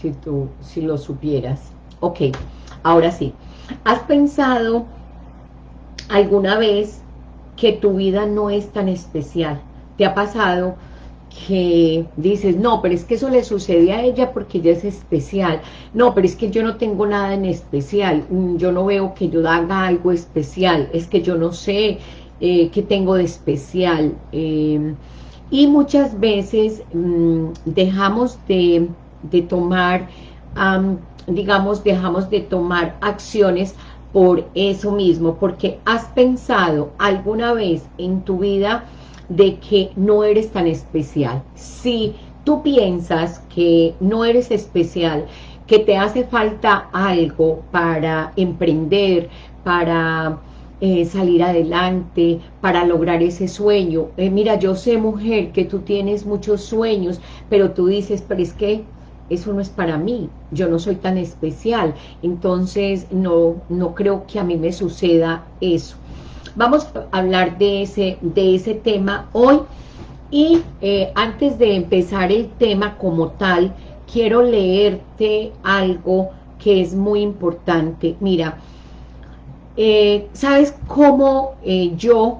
si tú, si lo supieras. Ok, ahora sí. ¿Has pensado alguna vez que tu vida no es tan especial? ¿Te ha pasado que dices, no, pero es que eso le sucede a ella porque ella es especial, no, pero es que yo no tengo nada en especial, mm, yo no veo que yo haga algo especial, es que yo no sé eh, qué tengo de especial, em, y muchas veces mm, dejamos de, tomar, digamos, dejamos de tomar acciones por eso mismo, porque has pensado alguna vez en tu vida de que no eres tan especial. Si tú piensas que no eres especial, que te hace falta algo para emprender, para eh, salir adelante, para lograr ese sueño. Eh, mira, yo sé, mujer, que tú tienes muchos sueños, pero tú dices, pero es que eso no es para mí, yo no soy tan especial, entonces no, no creo que a mí me suceda eso. Vamos a hablar de ese, de ese tema hoy y eh, antes de empezar el tema como tal, quiero leerte algo que es muy importante. Mira, eh, ¿sabes cómo eh, yo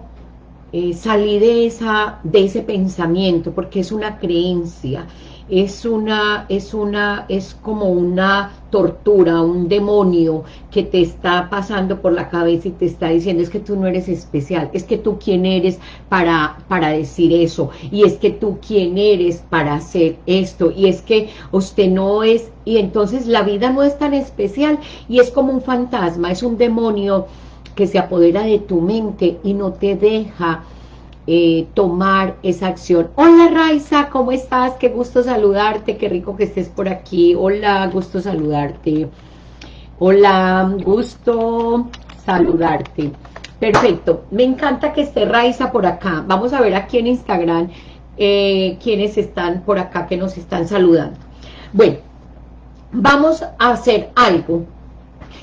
salí de, esa, de ese pensamiento? Porque es una creencia es una, es una, es como una tortura, un demonio que te está pasando por la cabeza y te está diciendo es que tú no eres especial, es que tú quién eres para, para decir eso, y es que tú quién eres para hacer esto, y es que usted no es, y entonces la vida no es tan especial, y es como un fantasma, es un demonio que se apodera de tu mente y no te deja eh, tomar esa acción. Hola Raiza, ¿cómo estás? Qué gusto saludarte, qué rico que estés por aquí. Hola, gusto saludarte. Hola, gusto saludarte. Perfecto, me encanta que esté Raiza por acá. Vamos a ver aquí en Instagram eh, quienes están por acá que nos están saludando. Bueno, vamos a hacer algo.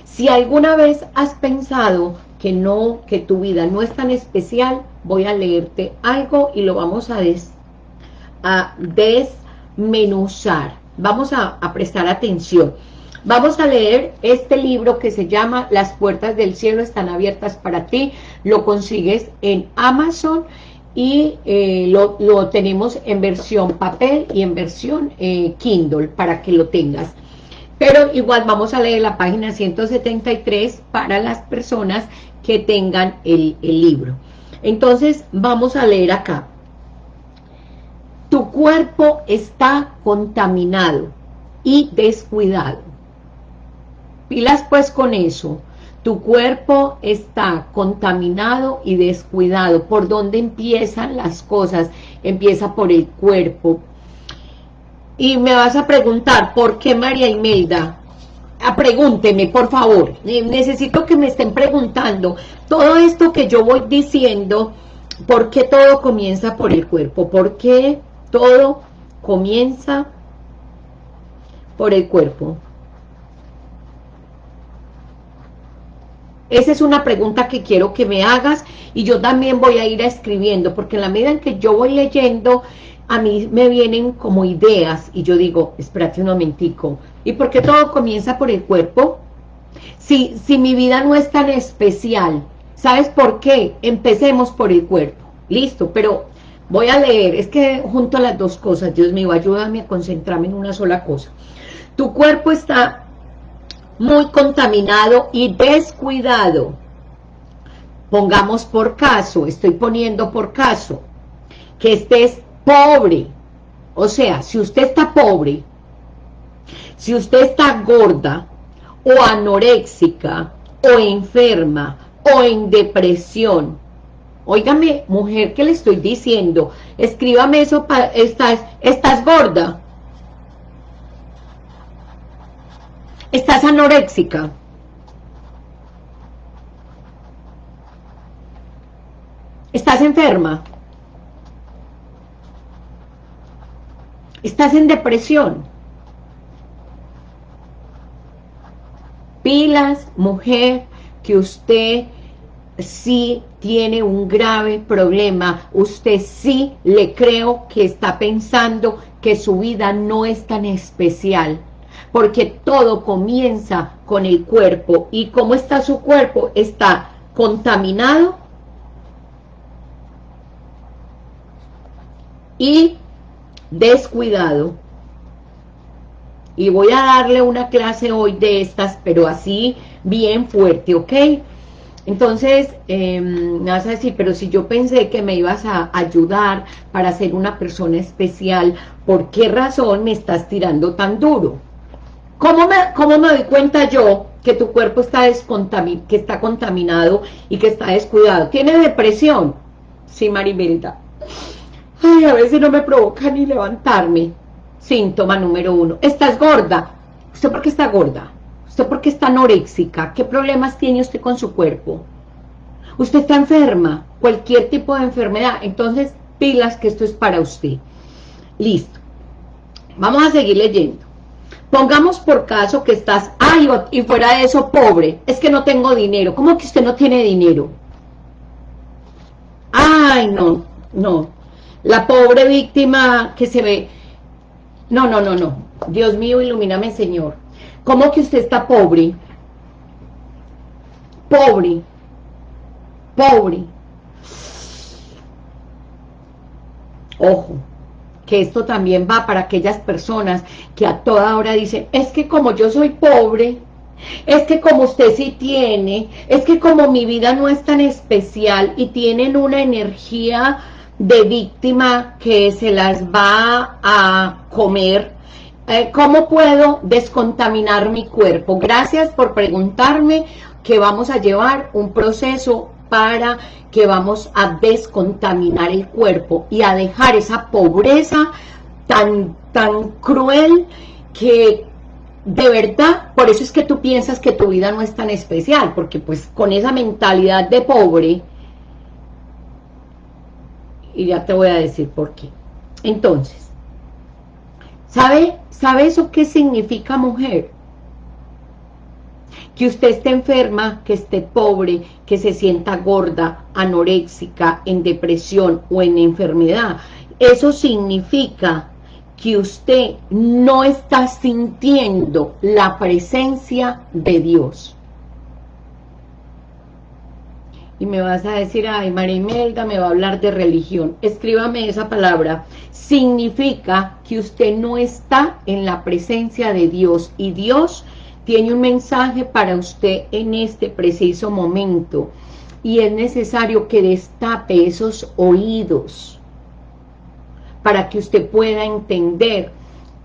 Si alguna vez has pensado que no, que tu vida no es tan especial, voy a leerte algo y lo vamos a, des, a desmenuzar. Vamos a, prestar atención. Vamos a leer este libro que se llama Las puertas del cielo están abiertas para ti. Lo consigues en Amazon y eh, lo, lo, tenemos en versión papel y en versión eh, Kindle para que lo tengas. Pero igual vamos a leer la página 173 para las personas que tengan el, libro. Entonces vamos a leer acá. Tu cuerpo está contaminado y descuidado. Pilas pues con eso. Tu cuerpo está contaminado y descuidado. ¿Por dónde empiezan las cosas? Empieza por el cuerpo, y me vas a preguntar, ¿por qué María Imelda? Ah, pregúnteme, por favor. Necesito que me estén preguntando todo esto que yo voy diciendo, ¿por qué todo comienza por el cuerpo? ¿Por qué todo comienza por el cuerpo? Esa es una pregunta que quiero que me hagas y yo también voy a ir escribiendo, porque en la medida en que yo voy leyendo, a mí me vienen como ideas y yo digo, espérate un momentico, ¿y por qué todo comienza por el cuerpo? Si, si mi vida no es tan especial, ¿sabes por qué? Empecemos por el cuerpo, listo, pero voy a leer, es que junto a las dos cosas, Dios mío, ayúdame a concentrarme en una sola cosa. Tu cuerpo está muy contaminado y descuidado. Pongamos por caso, estoy poniendo por caso, que estés pobre, o sea, si usted está pobre, si usted está gorda, o anoréxica, o enferma, o en depresión, óigame, mujer, ¿qué le estoy diciendo? Escríbame eso, para, estás, estás gorda, estás anoréxica, estás enferma, Estás en depresión. Pilas, mujer, que usted sí tiene un grave problema. Usted sí le creo que está pensando que su vida no es tan especial porque todo comienza con el cuerpo. ¿Y cómo está su cuerpo? Está contaminado y descuidado. Y voy a darle una clase hoy de estas, pero así bien fuerte, ¿ok? Entonces, em, me vas a decir, pero si yo pensé que me ibas a ayudar para ser una persona especial, ¿por qué razón me estás tirando tan duro? ¿Cómo me, cómo me doy cuenta yo que tu cuerpo está, que está contaminado y que está descuidado? ¿Tiene depresión? Sí, Marimelda. Ay, a veces no me provoca ni levantarme. Síntoma número uno. ¿Estás gorda? ¿Usted por qué está gorda? ¿Usted por qué está anoréxica? ¿Qué problemas tiene usted con su cuerpo? ¿Usted está enferma? Cualquier tipo de enfermedad. Entonces, pilas que esto es para usted. Listo. Vamos a seguir leyendo. Pongamos por caso que estás, ay, y fuera de eso, pobre. Es que no tengo dinero. ¿Cómo que usted no tiene dinero? Ay, no, no. La pobre víctima que se ve... No, no, no, no. Dios mío, ilumíname, Señor. ¿Cómo que usted está pobre? Pobre. Pobre. Ojo, que esto también va para aquellas personas que a toda hora dicen, es que como yo soy pobre, es que como usted sí tiene, es que como mi vida no es tan especial y tienen una energía de víctima que se las va a comer, eh, ¿cómo puedo descontaminar mi cuerpo? Gracias por preguntarme que vamos a llevar un proceso para que vamos a descontaminar el cuerpo y a dejar esa pobreza tan, tan cruel que de verdad, por eso es que tú piensas que tu vida no es tan especial, porque pues con esa mentalidad de pobre, y ya te voy a decir por qué. Entonces, ¿sabe, ¿sabe eso qué significa mujer? Que usted esté enferma, que esté pobre, que se sienta gorda, anoréxica, en depresión o en enfermedad. Eso significa que usted no está sintiendo la presencia de Dios y me vas a decir, ay, María Imelda me va a hablar de religión. Escríbame esa palabra. Significa que usted no está en la presencia de Dios y Dios tiene un mensaje para usted en este preciso momento y es necesario que destape esos oídos para que usted pueda entender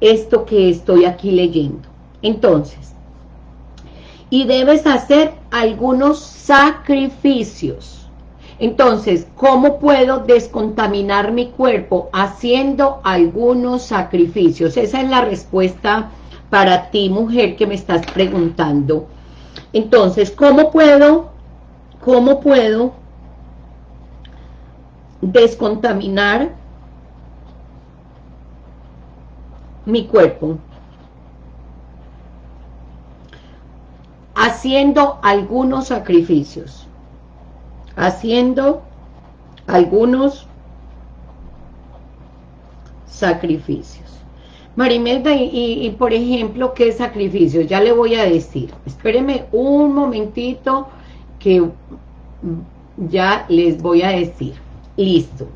esto que estoy aquí leyendo. Entonces, y debes hacer algunos sacrificios. Entonces, ¿cómo puedo descontaminar mi cuerpo? Haciendo algunos sacrificios. Esa es la respuesta para ti, mujer, que me estás preguntando. Entonces, ¿cómo puedo, cómo puedo descontaminar mi cuerpo? Haciendo algunos sacrificios, haciendo algunos sacrificios. Marimelda, y, por ejemplo, ¿qué sacrificios? Ya le voy a decir. Espéreme un momentito que ya les voy a decir. Listo.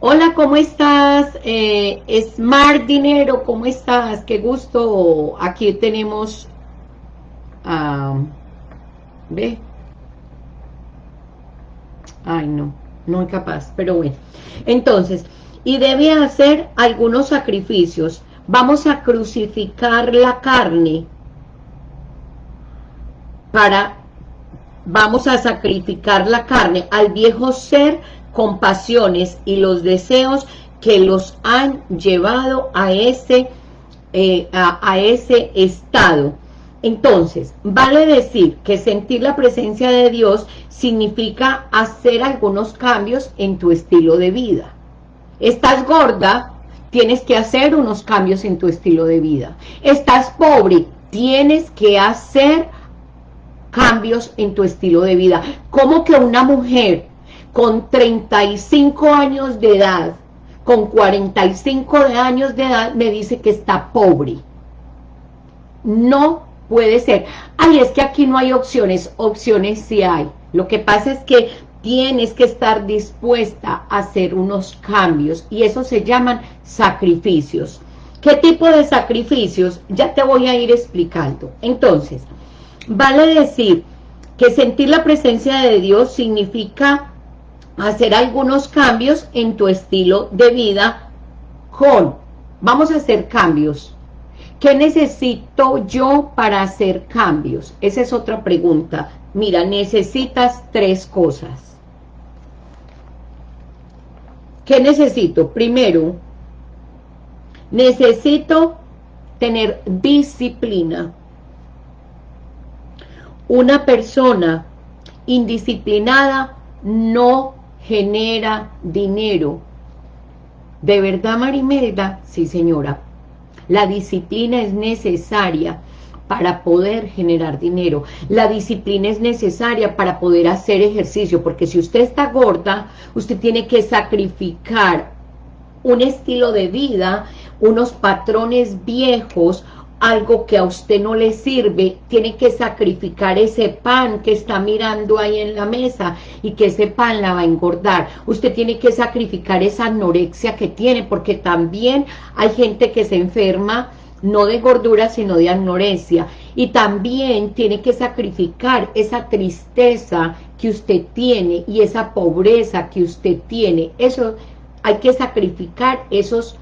Hola, ¿cómo estás? Eh, Smart Dinero, ¿cómo estás? Qué gusto. Aquí tenemos ¿Ve? Ay, no, no es capaz, pero bueno. Entonces, y debe hacer algunos sacrificios. Vamos a crucificar la carne para, vamos a sacrificar la carne al viejo ser con pasiones y los deseos que los han llevado a ese, eh, a ese estado entonces, vale decir que sentir la presencia de Dios significa hacer algunos cambios en tu estilo de vida. Estás gorda, tienes que hacer unos cambios en tu estilo de vida. Estás pobre, tienes que hacer cambios en tu estilo de vida. Como que una mujer con 35 años de edad, con 45 años de edad, me dice que está pobre? no puede ser. Ay, es que aquí no hay opciones, opciones sí hay. Lo que pasa es que tienes que estar dispuesta a hacer unos cambios y eso se llaman sacrificios. ¿Qué tipo de sacrificios? Ya te voy a ir explicando. Entonces, vale decir que sentir la presencia de Dios significa hacer algunos cambios en tu estilo de vida con, vamos a hacer cambios. ¿Qué necesito yo para hacer cambios? Esa es otra pregunta. Mira, necesitas tres cosas. ¿Qué necesito? Primero, necesito tener disciplina. Una persona indisciplinada no genera dinero. ¿De verdad, Marimelda? Sí, señora. La disciplina es necesaria para poder generar dinero. La disciplina es necesaria para poder hacer ejercicio, porque si usted está gorda, usted tiene que sacrificar un estilo de vida, unos patrones viejos, algo que a usted no le sirve, tiene que sacrificar ese pan que está mirando ahí en la mesa y que ese pan la va a engordar. Usted tiene que sacrificar esa anorexia que tiene, porque también hay gente que se enferma no de gordura, sino de anorexia. Y también tiene que sacrificar esa tristeza que usted tiene y esa pobreza que usted tiene. Eso hay que sacrificar esos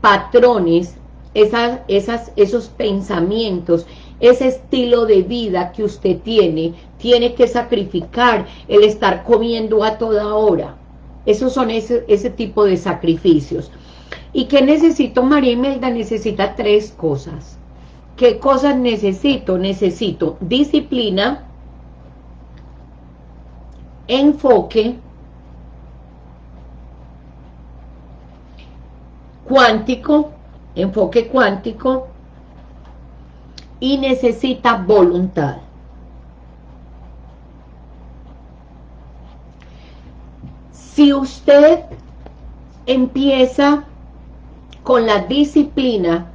patrones, esas, esas, esos pensamientos, ese estilo de vida que usted tiene, tiene que sacrificar el estar comiendo a toda hora. Esos son ese, ese tipo de sacrificios. ¿Y qué necesito? María Imelda necesita tres cosas. ¿Qué cosas necesito? Necesito disciplina, enfoque, cuántico, enfoque cuántico, y necesita voluntad. Si usted empieza con la disciplina.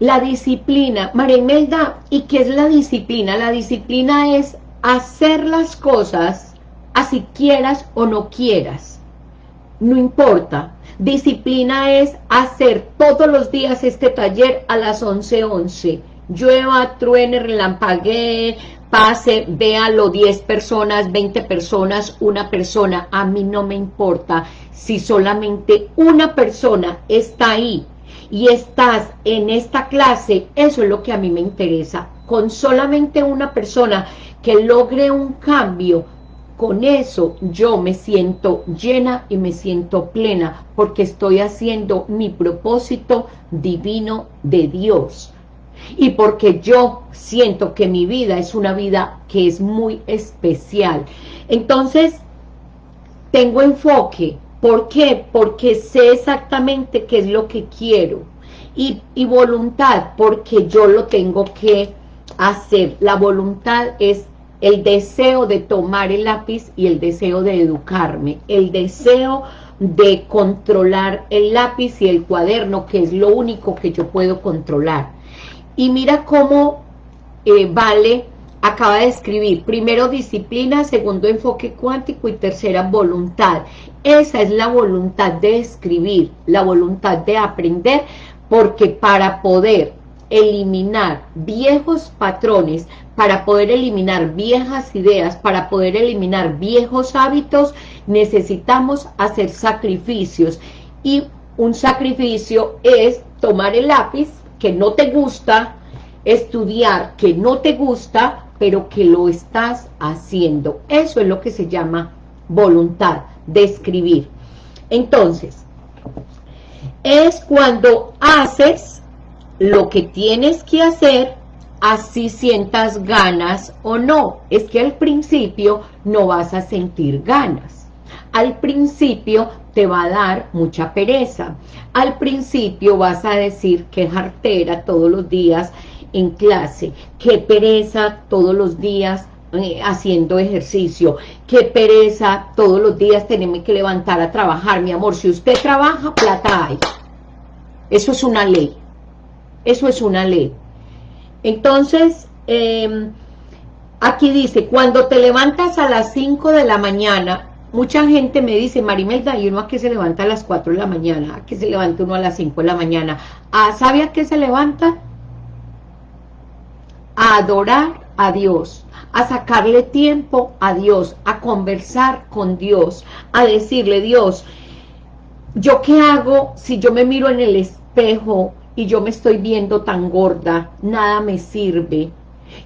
La disciplina, María Imelda, ¿y qué es la disciplina? La disciplina es hacer las cosas así quieras o no quieras. No importa. Disciplina es hacer todos los días este taller a las 11.11. 11. Llueva, truene, relampaguee, pase, véalo 10 personas, 20 personas, una persona. A mí no me importa si solamente una persona está ahí y estás en esta clase, eso es lo que a mí me interesa. Con solamente una persona que logre un cambio, con eso yo me siento llena y me siento plena, porque estoy haciendo mi propósito divino de Dios. Y porque yo siento que mi vida es una vida que es muy especial. Entonces, tengo enfoque, ¿Por qué? Porque sé exactamente qué es lo que quiero. Y, voluntad, porque yo lo tengo que hacer. La voluntad es el deseo de tomar el lápiz y el deseo de educarme. El deseo de controlar el lápiz y el cuaderno, que es lo único que yo puedo controlar. Y mira cómo eh, vale acaba de escribir, primero disciplina, segundo enfoque cuántico y tercera voluntad. Esa es la voluntad de escribir, la voluntad de aprender, porque para poder eliminar viejos patrones, para poder eliminar viejas ideas, para poder eliminar viejos hábitos, necesitamos hacer sacrificios. Y un sacrificio es tomar el lápiz que no te gusta, estudiar que no te gusta, pero que lo estás haciendo. Eso es lo que se llama voluntad de escribir. Entonces, es cuando haces lo que tienes que hacer, así sientas ganas o no. Es que al principio no vas a sentir ganas. Al principio te va a dar mucha pereza. Al principio vas a decir que es artera todos los días en clase, qué pereza todos los días eh, haciendo ejercicio, qué pereza todos los días tenerme que levantar a trabajar, mi amor, si usted trabaja, plata hay, eso es una ley, eso es una ley, Entonces, em, aquí dice, cuando te levantas a las 5 de la mañana, mucha gente me dice, Marimelda, ¿y uno a qué se levanta a las 4 de la mañana? ¿A qué se levanta uno a las 5 de la mañana? ¿Ah, ¿Sabe a qué se levanta? A adorar a Dios, a sacarle tiempo a Dios, a conversar con Dios, a decirle, Dios, ¿yo qué hago si yo me miro en el espejo y yo me estoy viendo tan gorda? Nada me sirve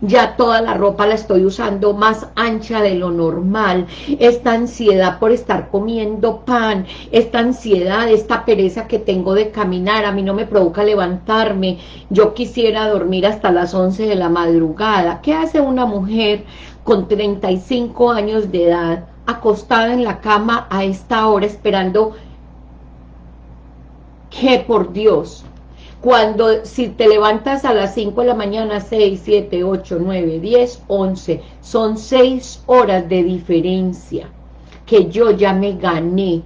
ya toda la ropa la estoy usando más ancha de lo normal, esta ansiedad por estar comiendo pan, esta ansiedad, esta pereza que tengo de caminar, a mí no me provoca levantarme, yo quisiera dormir hasta las 11 de la madrugada. ¿Qué hace una mujer con 35 años de edad acostada en la cama a esta hora esperando que por Dios cuando si te levantas a las 5 de la mañana, 6, 7, 8, 9, 10, 11, son 6 horas de diferencia que yo ya me gané.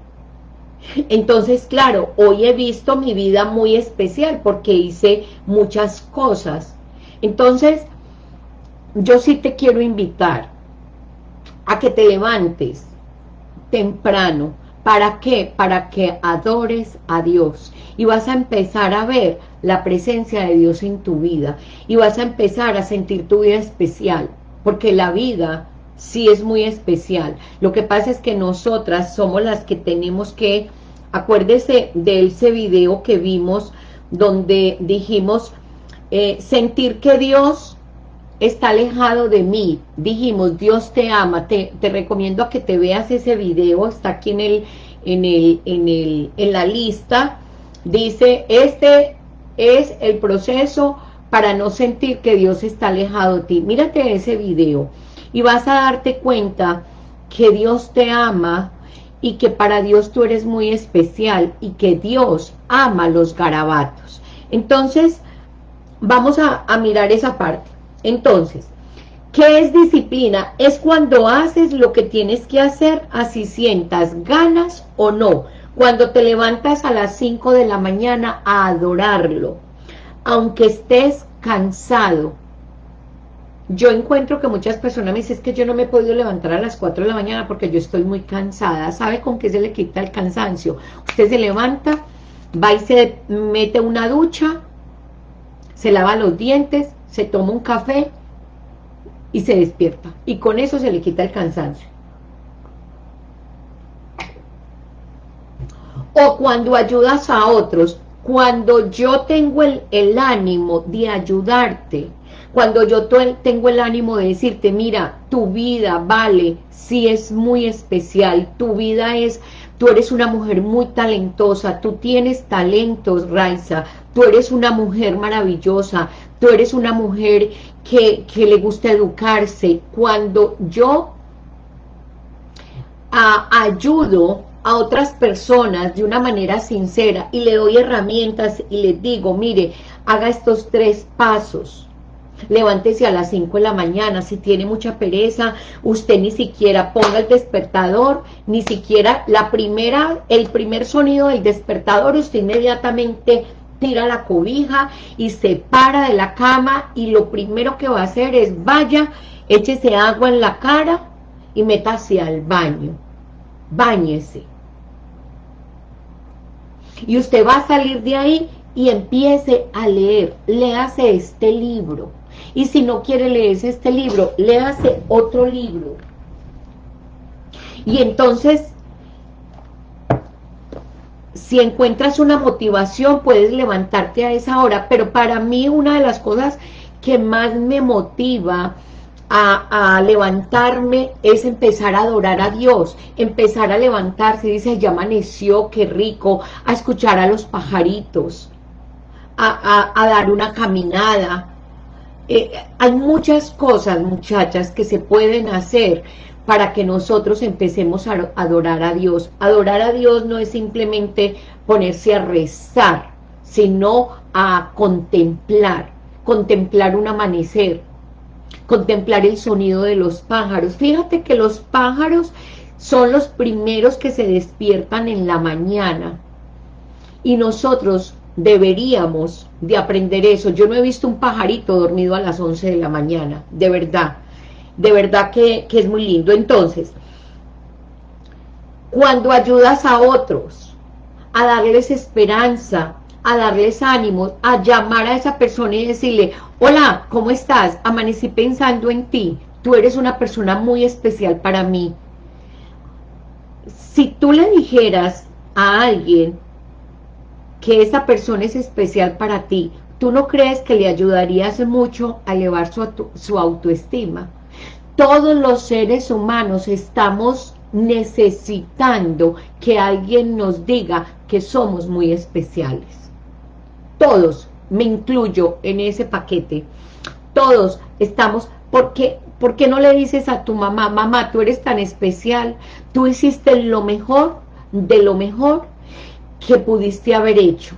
Entonces, claro, hoy he visto mi vida muy especial porque hice muchas cosas. Entonces, yo sí te quiero invitar a que te levantes temprano, ¿Para qué? Para que adores a Dios y vas a empezar a ver la presencia de Dios en tu vida y vas a empezar a sentir tu vida especial, porque la vida sí es muy especial. Lo que pasa es que nosotras somos las que tenemos que, acuérdese de ese video que vimos donde dijimos eh, sentir que Dios está alejado de mí. Dijimos, Dios te ama, te, recomiendo a que te veas ese video, está aquí en, el, en, el, en, el, en la lista. Dice, este es el proceso para no sentir que Dios está alejado de ti. Mírate ese video y vas a darte cuenta que Dios te ama y que para Dios tú eres muy especial y que Dios ama los garabatos. Entonces, vamos a, a mirar esa parte. Entonces, ¿qué es disciplina? Es cuando haces lo que tienes que hacer, así sientas ganas o no. Cuando te levantas a las 5 de la mañana a adorarlo, aunque estés cansado. Yo encuentro que muchas personas me dicen, que yo no me he podido levantar a las 4 de la mañana porque yo estoy muy cansada. ¿Sabe con qué se le quita el cansancio? Usted se levanta, va y se mete una ducha, se lava los dientes, se toma un café y se despierta. Y con eso se le quita el cansancio. O cuando ayudas a otros, cuando yo tengo el, el ánimo de ayudarte, cuando yo tengo el ánimo de decirte, mira, tu vida vale, si es muy especial, tu vida es, tú eres una mujer muy talentosa, tú tienes talentos, Raiza, tú eres una mujer maravillosa, tú eres una mujer que, le gusta educarse. Cuando yo ayudo a otras personas de una manera sincera y le doy herramientas y les digo, mire, haga estos tres pasos. Levántese a las 5 de la mañana, si tiene mucha pereza, usted ni siquiera ponga el despertador, ni siquiera la primera, el primer sonido del despertador, usted inmediatamente tira la cobija y se para de la cama y lo primero que va a hacer es vaya, échese agua en la cara y métase al baño. Báñese. Y usted va a salir de ahí y empiece a leer. Léase este libro. Y si no quiere leerse este libro, léase otro libro. Y entonces si encuentras una motivación, puedes levantarte a esa hora, pero para mí una de las cosas que más me motiva a, levantarme es empezar a adorar a Dios, empezar a levantarse, dice, ya amaneció, qué rico, a escuchar a los pajaritos, a, dar una caminada. Eh, hay muchas cosas, muchachas, que se pueden hacer para que nosotros empecemos a adorar a Dios. Adorar a Dios no es simplemente ponerse a rezar, sino a contemplar, contemplar un amanecer, contemplar el sonido de los pájaros. Fíjate que los pájaros son los primeros que se despiertan en la mañana y nosotros deberíamos de aprender eso. Yo no he visto un pajarito dormido a las 11 de la mañana, de verdad. De verdad que, que es muy lindo. Entonces, cuando ayudas a otros, a darles esperanza, a darles ánimo, a llamar a esa persona y decirle, hola, ¿cómo estás? Amanecí pensando en ti, tú eres una persona muy especial para mí. Si tú le dijeras a alguien que esa persona es especial para ti, ¿tú no crees que le ayudarías mucho a elevar su, su autoestima? Todos los seres humanos estamos necesitando que alguien nos diga que somos muy especiales todos, me incluyo en ese paquete, todos estamos, porque ¿por qué no le dices a tu mamá, mamá, tú eres tan especial, tú hiciste lo mejor, de lo mejor que pudiste haber hecho?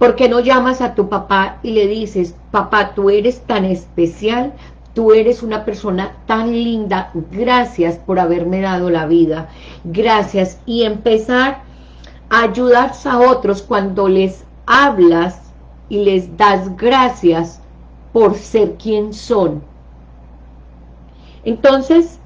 ¿Por qué no llamas a tu papá y le dices, papá, tú eres tan especial, tú eres una persona tan linda, gracias por haberme dado la vida, gracias, y empezar a ayudar a otros cuando les hablas y les das gracias por ser quien son. Entonces,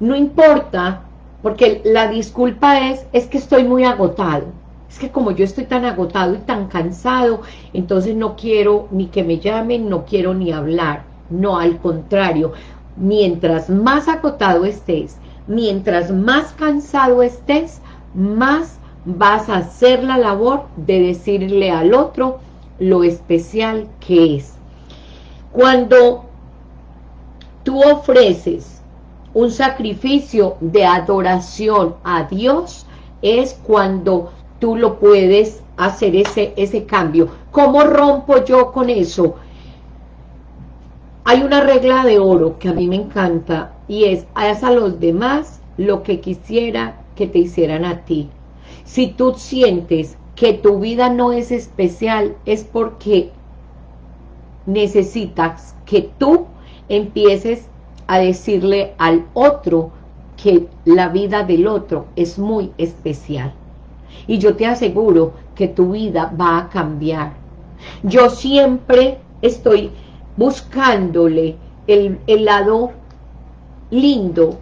no importa, porque la disculpa es, es que estoy muy agotado. Es que como yo estoy tan agotado y tan cansado, entonces no quiero ni que me llamen, no quiero ni hablar. No, al contrario, mientras más agotado estés, mientras más cansado estés, más vas a hacer la labor de decirle al otro, lo especial que es. Cuando tú ofreces un sacrificio de adoración a Dios, es cuando tú lo puedes hacer ese, ese cambio. ¿Cómo rompo yo con eso? Hay una regla de oro que a mí me encanta y es, haz a los demás lo que quisiera que te hicieran a ti. Si tú sientes que tu vida no es especial es porque necesitas que tú empieces a decirle al otro que la vida del otro es muy especial. Y yo te aseguro que tu vida va a cambiar. Yo siempre estoy buscándole el, lado lindo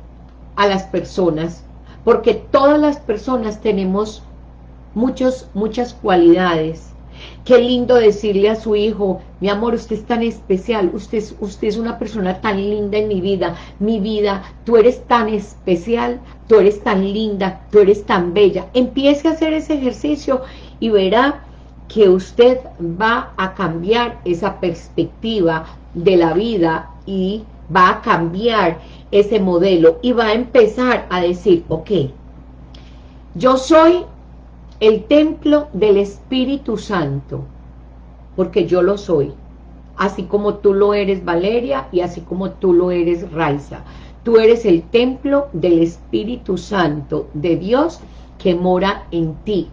a las personas, porque todas las personas tenemos muchos, muchas cualidades. Qué lindo decirle a su hijo, mi amor, usted es tan especial, usted es, usted es una persona tan linda en mi vida, mi vida, tú eres tan especial, tú eres tan linda, tú eres tan bella. Empiece a hacer ese ejercicio y verá que usted va a cambiar esa perspectiva de la vida y va a cambiar ese modelo y va a empezar a decir, ok, yo soy el templo del Espíritu Santo, porque yo lo soy, así como tú lo eres Valeria y así como tú lo eres Raiza. Tú eres el templo del Espíritu Santo de Dios que mora en ti.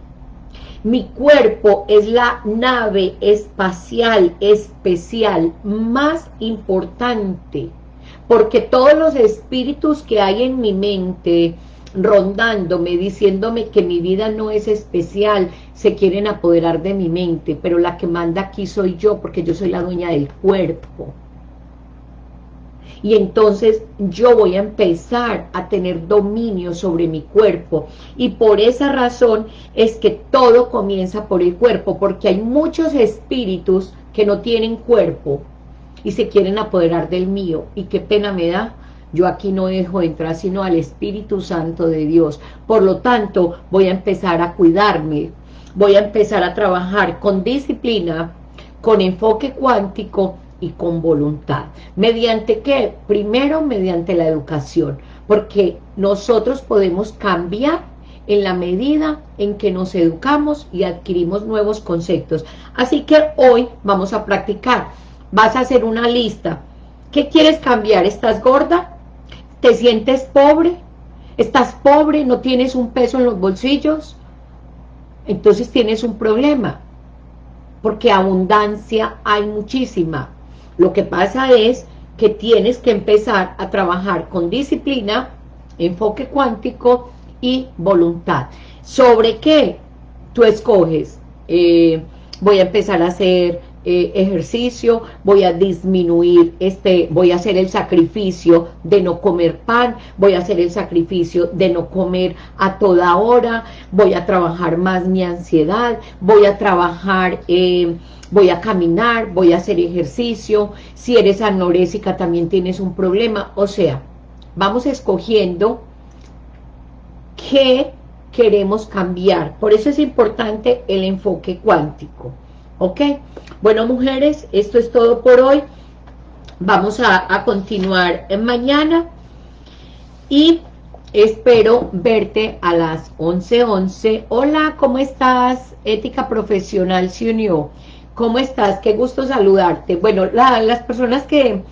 Mi cuerpo es la nave espacial especial más importante, porque todos los espíritus que hay en mi mente, rondándome, diciéndome que mi vida no es especial, se quieren apoderar de mi mente, pero la que manda aquí soy yo, porque yo soy la dueña del cuerpo. Y entonces yo voy a empezar a tener dominio sobre mi cuerpo. Y por esa razón es que todo comienza por el cuerpo, porque hay muchos espíritus que no tienen cuerpo y se quieren apoderar del mío. Y qué pena me da, yo aquí no dejo entrar sino al Espíritu Santo de Dios. Por lo tanto, voy a empezar a cuidarme, voy a empezar a trabajar con disciplina, con enfoque cuántico y con voluntad. ¿Mediante qué? Primero, mediante la educación, porque nosotros podemos cambiar en la medida en que nos educamos y adquirimos nuevos conceptos. Así que hoy vamos a practicar. Vas a hacer una lista. ¿Qué quieres cambiar? ¿Estás gorda? ¿Te sientes pobre? ¿Estás pobre? ¿No tienes un peso en los bolsillos? Entonces tienes un problema, porque abundancia hay muchísima. Lo que pasa es que tienes que empezar a trabajar con disciplina, enfoque cuántico y voluntad. ¿Sobre qué? Tú escoges. Eh, voy a empezar a hacer eh, ejercicio, voy a disminuir, este, voy a hacer el sacrificio de no comer pan, voy a hacer el sacrificio de no comer a toda hora, voy a trabajar más mi ansiedad, voy a trabajar, eh, voy a caminar, voy a hacer ejercicio, si eres anorésica también tienes un problema, o sea, vamos escogiendo qué queremos cambiar, por eso es importante el enfoque cuántico, ¿ok? Bueno, mujeres, esto es todo por hoy. Vamos a, continuar mañana y espero verte a las 11.11. 11. Hola, ¿cómo estás? Ética Profesional se unió. ¿Cómo estás? Qué gusto saludarte. Bueno, las personas que,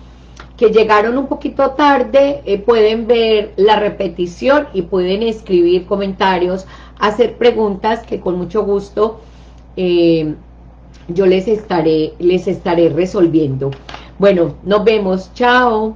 que, llegaron un poquito tarde eh, pueden ver la repetición y pueden escribir comentarios, hacer preguntas que con mucho gusto... Eh, yo les estaré, les estaré resolviendo. Bueno, nos vemos. Chao.